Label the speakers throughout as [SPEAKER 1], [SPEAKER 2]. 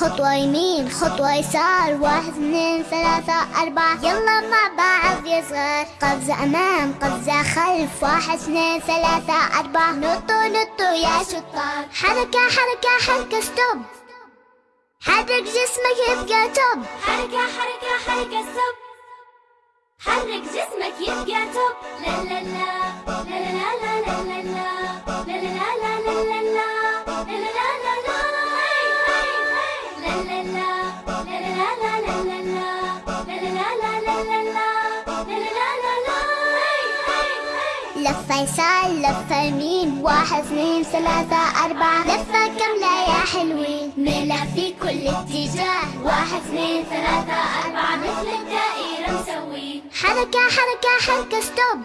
[SPEAKER 1] خطوة يمين خطوة يسار واحد اثنين ثلاثة أربعة. يلا مع بعض يا صغار. قفزة أمام قفزة خلف. واحد اثنين ثلاثة أربعة. نطوا نطوا يا شطار. حركة حركة حركة stop حرك جسمك يبقى top
[SPEAKER 2] حركة حركة حركة stop حرك جسمك يبقى top لا لا لا.
[SPEAKER 1] لفة يسار لفة يمين واحد اثنين ثلاثة أربعة. لفة كاملة يا حلوين
[SPEAKER 2] ميلوا في كل اتجاه. واحد اثنين ثلاثة أربعة مثل الدائرة مسوي
[SPEAKER 1] حركة حركة حركة stop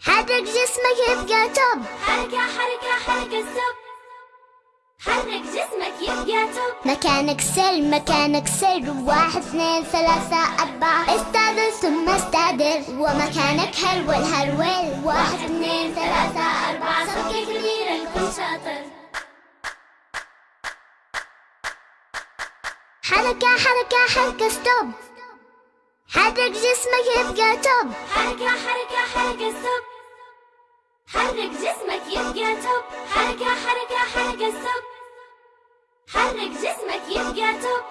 [SPEAKER 1] حرك جسمك يبقى top
[SPEAKER 2] حركة حركة حركة stop حرك جسمك يبقى top
[SPEAKER 1] مكانك سر مكانك سر. واحد اثنين ثلاثة أربعة. استعدل ثم استعدل ومكانك هرول هرول
[SPEAKER 2] واحد اثنين ثلاثة أربعة. صفقة كبيرة كن شاطر.
[SPEAKER 1] حركة حركة حركة stop حرك جسمك يبقى top
[SPEAKER 2] حركة حركة حركة stop حرك جسمك يبقى top حركة حركة حركة stop حرك جسمك يبقى top